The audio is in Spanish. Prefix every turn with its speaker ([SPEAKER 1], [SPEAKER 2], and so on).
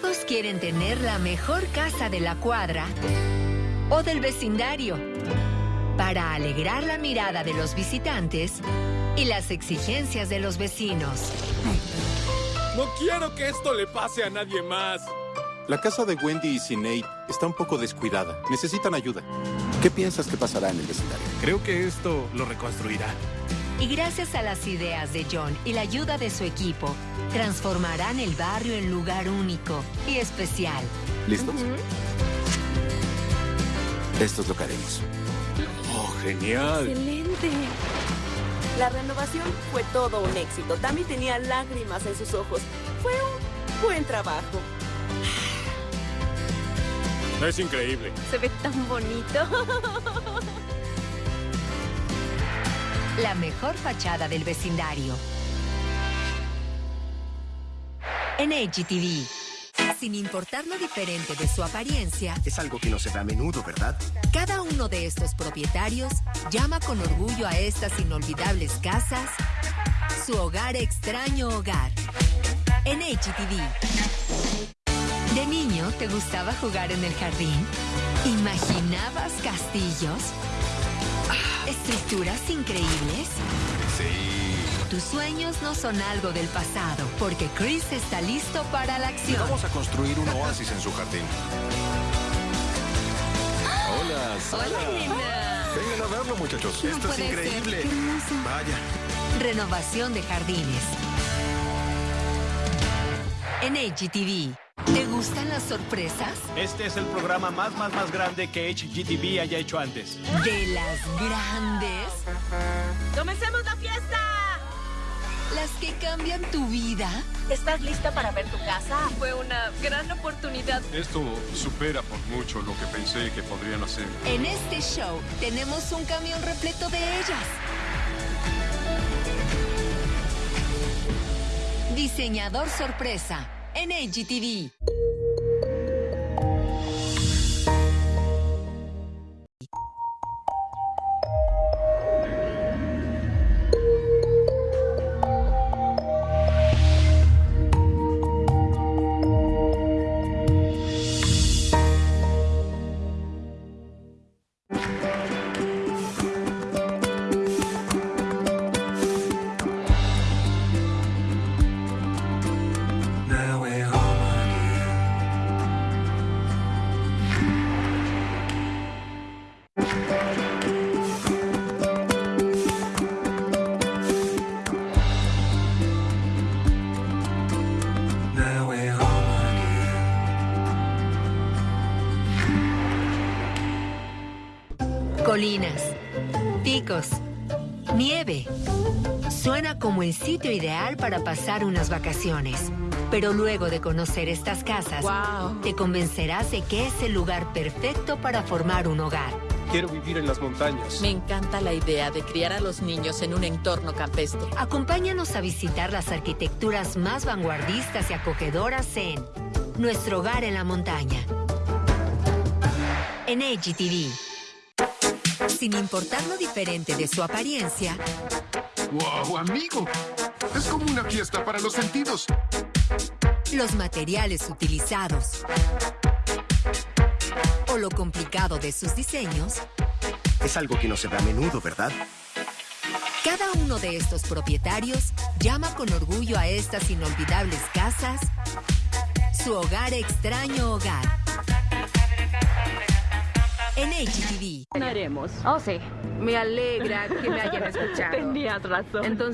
[SPEAKER 1] Todos quieren tener la mejor casa de la cuadra o del vecindario para alegrar la mirada de los visitantes y las exigencias de los vecinos.
[SPEAKER 2] No quiero que esto le pase a nadie más.
[SPEAKER 3] La casa de Wendy y Sinead está un poco descuidada. Necesitan ayuda. ¿Qué piensas que pasará en el vecindario?
[SPEAKER 2] Creo que esto lo reconstruirá.
[SPEAKER 1] Y gracias a las ideas de John y la ayuda de su equipo, transformarán el barrio en lugar único y especial.
[SPEAKER 3] ¿Listos? Esto es lo que haremos.
[SPEAKER 2] Oh, genial.
[SPEAKER 4] ¡Excelente! La renovación fue todo un éxito. Tammy tenía lágrimas en sus ojos. Fue un buen trabajo.
[SPEAKER 2] Es increíble.
[SPEAKER 4] Se ve tan bonito.
[SPEAKER 1] La mejor fachada del vecindario. En HGTV. Sin importar lo diferente de su apariencia,
[SPEAKER 5] Es algo que no se ve a menudo, ¿verdad?
[SPEAKER 1] cada uno de estos propietarios llama con orgullo a estas inolvidables casas su hogar extraño hogar. En HGTV. ¿De niño te gustaba jugar en el jardín? ¿Imaginabas castillos? ¿Estructuras increíbles?
[SPEAKER 5] Sí.
[SPEAKER 1] Tus sueños no son algo del pasado, porque Chris está listo para la acción.
[SPEAKER 5] Vamos a construir un oasis en su jardín. Hola, Sara.
[SPEAKER 1] Hola, nena.
[SPEAKER 5] Vengan a verlo, muchachos.
[SPEAKER 1] No
[SPEAKER 5] Esto es increíble. Vaya.
[SPEAKER 1] Renovación de jardines. En HGTV. ¿Te gustan las sorpresas?
[SPEAKER 6] Este es el programa más, más, más grande que HGTV haya hecho antes.
[SPEAKER 1] De las grandes.
[SPEAKER 4] ¡Comencemos la fiesta!
[SPEAKER 1] Las que cambian tu vida.
[SPEAKER 4] ¿Estás lista para ver tu casa? Fue una gran oportunidad.
[SPEAKER 7] Esto supera por mucho lo que pensé que podrían hacer.
[SPEAKER 1] En este show tenemos un camión repleto de ellas. Diseñador sorpresa en HGTV. Colinas, picos, nieve. Suena como el sitio ideal para pasar unas vacaciones. Pero luego de conocer estas casas,
[SPEAKER 4] Wow.
[SPEAKER 1] te convencerás de que es el lugar perfecto para formar un hogar.
[SPEAKER 2] Quiero vivir en las montañas.
[SPEAKER 8] Me encanta la idea de criar a los niños en un entorno campestre.
[SPEAKER 1] Acompáñanos a visitar las arquitecturas más vanguardistas y acogedoras en Nuestro Hogar en la Montaña. En HGTV. Sin importar lo diferente de su apariencia,
[SPEAKER 7] ¡Wow, amigo! Es como una fiesta para los sentidos.
[SPEAKER 1] los materiales utilizados o lo complicado de sus diseños,
[SPEAKER 5] Es algo que no se ve a menudo, ¿verdad?
[SPEAKER 1] cada uno de estos propietarios llama con orgullo a estas inolvidables casas su hogar extraño hogar. En HGTV.
[SPEAKER 4] Haremos.
[SPEAKER 9] Oh, sí.
[SPEAKER 4] Me alegra que me hayan escuchado.
[SPEAKER 9] Tenías razón.
[SPEAKER 4] Entonces,